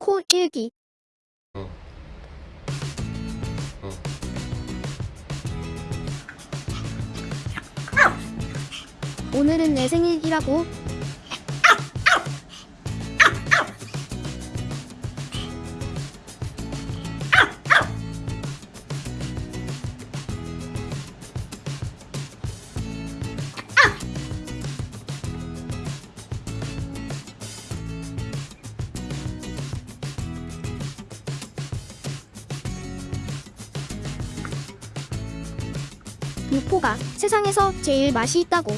코 일기 어. 어. 오늘은 내 생일이라고 육포가 세상에서 제일 맛이 있다고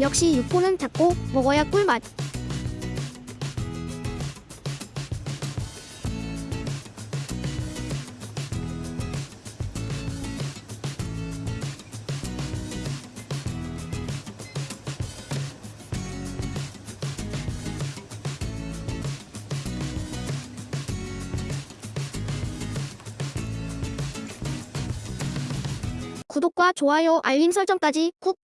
역시 육포는 닫고 먹어야 꿀맛. 구독과 좋아요 알림 설정까지 꾹